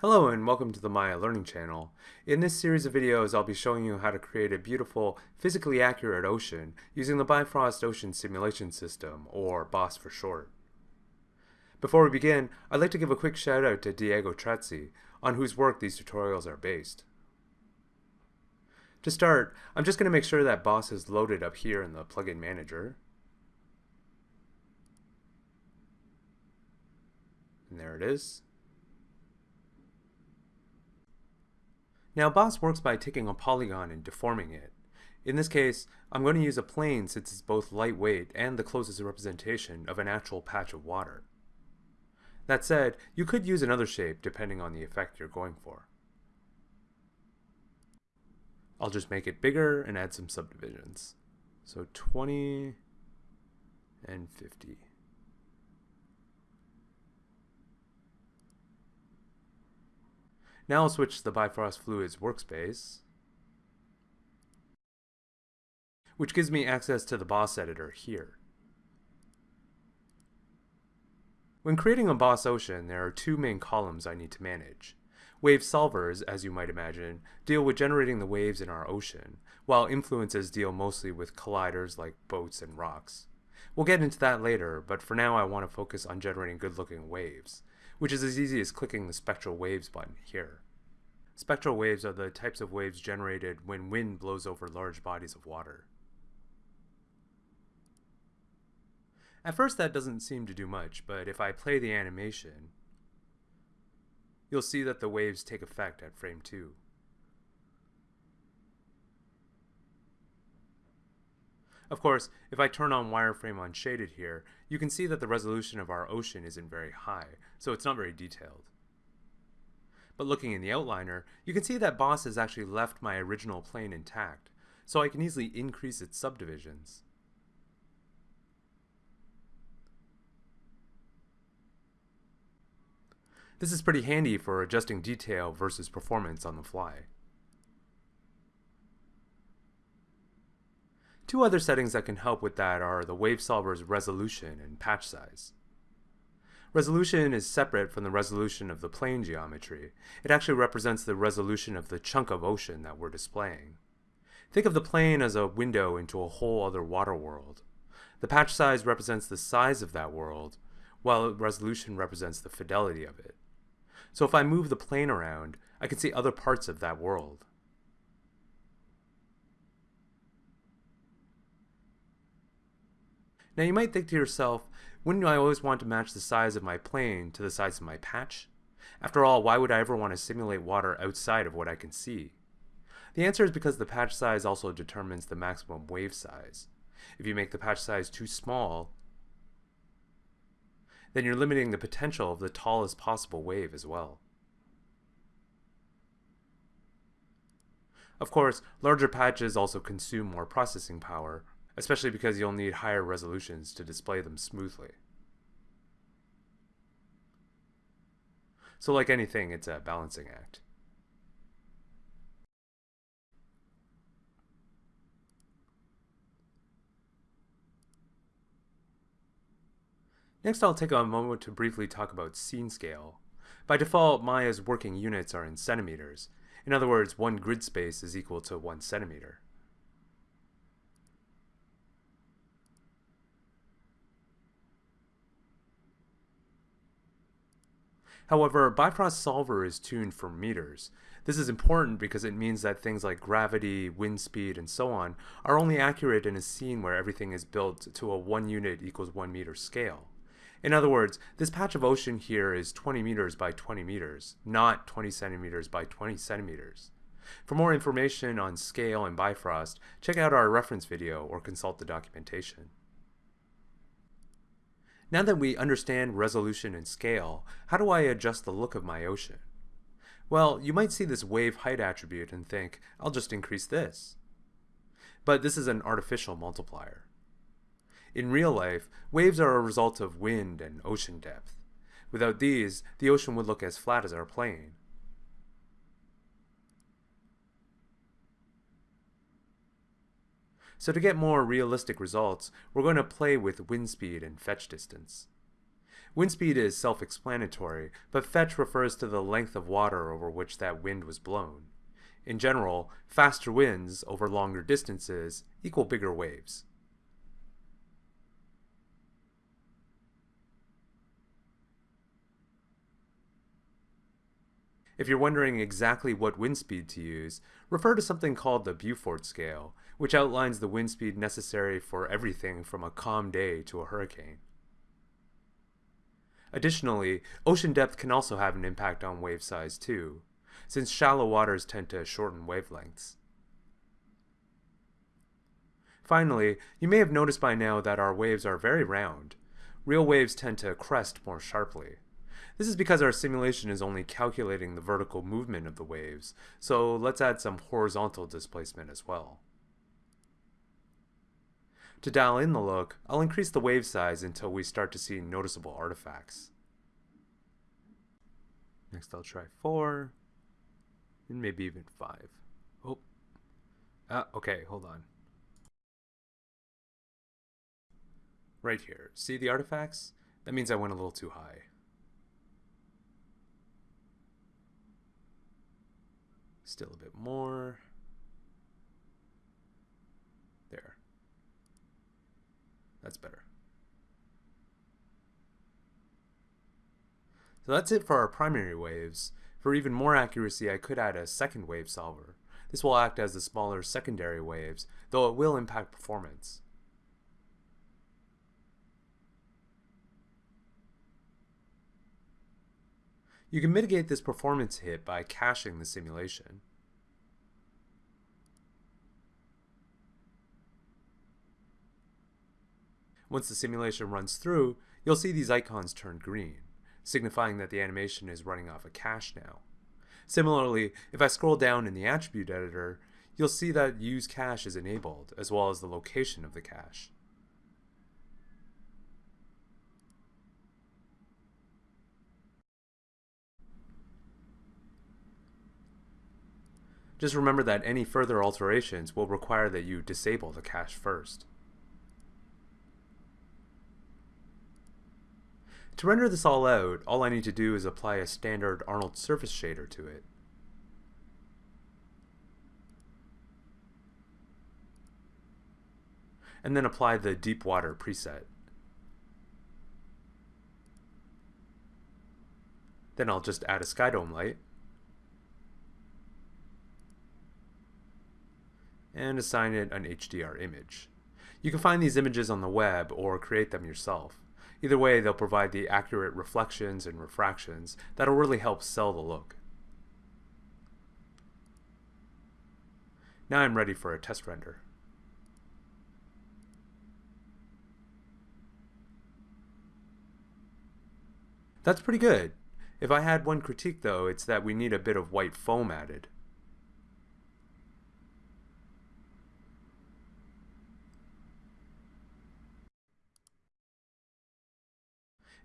Hello and welcome to the Maya Learning Channel. In this series of videos I'll be showing you how to create a beautiful, physically accurate ocean using the Bifrost Ocean Simulation System, or BOSS for short. Before we begin, I'd like to give a quick shout out to Diego Trazzi, on whose work these tutorials are based. To start, I'm just going to make sure that BOSS is loaded up here in the plugin manager. And there it is. Now BOSS works by taking a polygon and deforming it. In this case, I'm going to use a plane since it's both lightweight and the closest representation of an actual patch of water. That said, you could use another shape depending on the effect you're going for. I'll just make it bigger and add some subdivisions. So 20 and 50. Now I'll switch to the Bifrost Fluids workspace, which gives me access to the boss editor here. When creating a boss ocean, there are two main columns I need to manage. Wave solvers, as you might imagine, deal with generating the waves in our ocean, while influences deal mostly with colliders like boats and rocks. We'll get into that later, but for now I want to focus on generating good-looking waves which is as easy as clicking the spectral waves button here. Spectral waves are the types of waves generated when wind blows over large bodies of water. At first that doesn't seem to do much, but if I play the animation, you'll see that the waves take effect at frame 2. Of course, if I turn on wireframe unshaded here, you can see that the resolution of our ocean isn't very high, so it's not very detailed. But looking in the outliner, you can see that Boss has actually left my original plane intact, so I can easily increase its subdivisions. This is pretty handy for adjusting detail versus performance on the fly. Two other settings that can help with that are the Wave Solver's resolution and patch size. Resolution is separate from the resolution of the plane geometry. It actually represents the resolution of the chunk of ocean that we're displaying. Think of the plane as a window into a whole other water world. The patch size represents the size of that world, while resolution represents the fidelity of it. So if I move the plane around, I can see other parts of that world. Now you might think to yourself, wouldn't I always want to match the size of my plane to the size of my patch? After all, why would I ever want to simulate water outside of what I can see? The answer is because the patch size also determines the maximum wave size. If you make the patch size too small, then you're limiting the potential of the tallest possible wave as well. Of course, larger patches also consume more processing power, especially because you'll need higher resolutions to display them smoothly. So like anything, it's a balancing act. Next I'll take a moment to briefly talk about scene scale. By default, Maya's working units are in centimeters. In other words, one grid space is equal to one centimeter. However, Bifrost Solver is tuned for meters. This is important because it means that things like gravity, wind speed, and so on are only accurate in a scene where everything is built to a 1 unit equals 1 meter scale. In other words, this patch of ocean here is 20 meters by 20 meters, not 20 centimeters by 20 centimeters. For more information on scale and Bifrost, check out our reference video or consult the documentation. Now that we understand resolution and scale, how do I adjust the look of my ocean? Well, you might see this wave height attribute and think, I'll just increase this. But this is an artificial multiplier. In real life, waves are a result of wind and ocean depth. Without these, the ocean would look as flat as our plane. So to get more realistic results, we're going to play with wind speed and fetch distance. Wind speed is self-explanatory, but fetch refers to the length of water over which that wind was blown. In general, faster winds over longer distances equal bigger waves. If you're wondering exactly what wind speed to use, refer to something called the Beaufort scale, which outlines the wind speed necessary for everything from a calm day to a hurricane. Additionally, ocean depth can also have an impact on wave size too, since shallow waters tend to shorten wavelengths. Finally, you may have noticed by now that our waves are very round. Real waves tend to crest more sharply. This is because our simulation is only calculating the vertical movement of the waves, so let's add some horizontal displacement as well. To dial in the look, I'll increase the wave size until we start to see noticeable artifacts. Next I'll try 4, and maybe even 5. Oh, ah, okay, hold on. Right here, see the artifacts? That means I went a little too high. Still a bit more. There. That's better. So that's it for our primary waves. For even more accuracy, I could add a second wave solver. This will act as the smaller secondary waves, though it will impact performance. You can mitigate this performance hit by caching the simulation. Once the simulation runs through, you'll see these icons turn green, signifying that the animation is running off a cache now. Similarly, if I scroll down in the attribute editor, you'll see that use cache is enabled, as well as the location of the cache. Just remember that any further alterations will require that you disable the cache first. To render this all out, all I need to do is apply a standard Arnold surface shader to it. And then apply the deep water preset. Then I'll just add a skydome light and assign it an HDR image. You can find these images on the web or create them yourself. Either way, they'll provide the accurate reflections and refractions that'll really help sell the look. Now I'm ready for a test render. That's pretty good. If I had one critique though, it's that we need a bit of white foam added.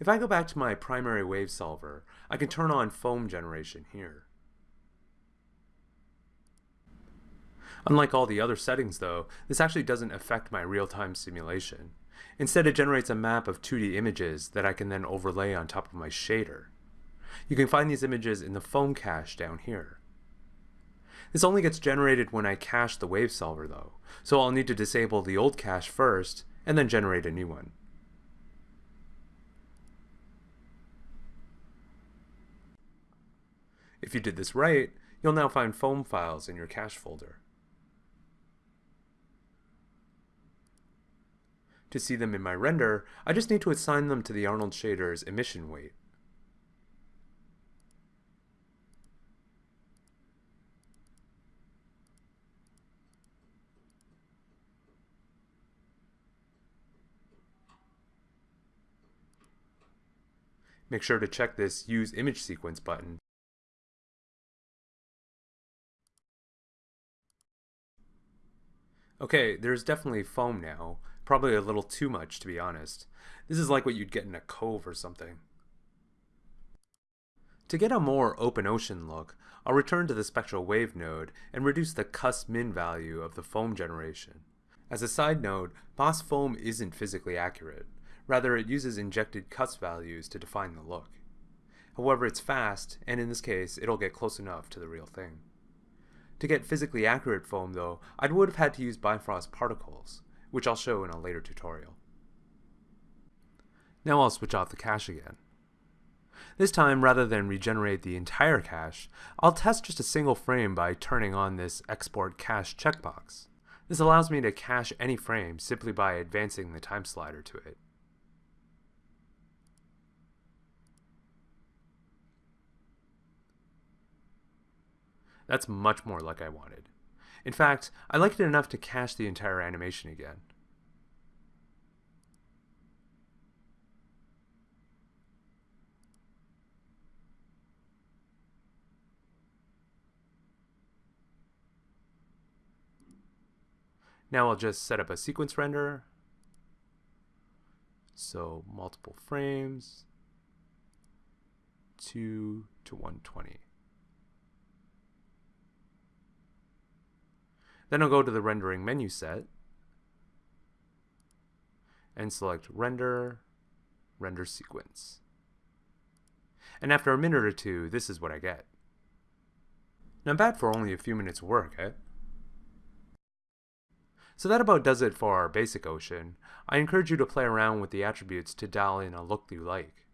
If I go back to my primary wave solver, I can turn on foam generation here. Unlike all the other settings though, this actually doesn't affect my real-time simulation. Instead it generates a map of 2D images that I can then overlay on top of my shader. You can find these images in the foam cache down here. This only gets generated when I cache the wave solver though, so I'll need to disable the old cache first and then generate a new one. If you did this right, you'll now find foam files in your cache folder. To see them in my render, I just need to assign them to the Arnold shader's emission weight. Make sure to check this Use Image Sequence button Okay, there's definitely foam now. Probably a little too much, to be honest. This is like what you'd get in a cove or something. To get a more open ocean look, I'll return to the spectral wave node and reduce the cusp min value of the foam generation. As a side note, Boss foam isn't physically accurate. Rather, it uses injected cusp values to define the look. However, it's fast, and in this case, it'll get close enough to the real thing. To get physically accurate foam, though, I would have had to use Bifrost particles, which I'll show in a later tutorial. Now I'll switch off the cache again. This time, rather than regenerate the entire cache, I'll test just a single frame by turning on this Export Cache checkbox. This allows me to cache any frame simply by advancing the time slider to it. That's much more like I wanted. In fact, I liked it enough to cache the entire animation again. Now I'll just set up a sequence render. So multiple frames, 2 to 120. Then I'll go to the rendering menu set and select render, render sequence. And after a minute or two, this is what I get. Not bad for only a few minutes work, eh? So that about does it for our basic ocean. I encourage you to play around with the attributes to dial in a look you like.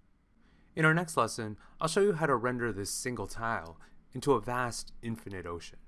In our next lesson, I'll show you how to render this single tile into a vast, infinite ocean.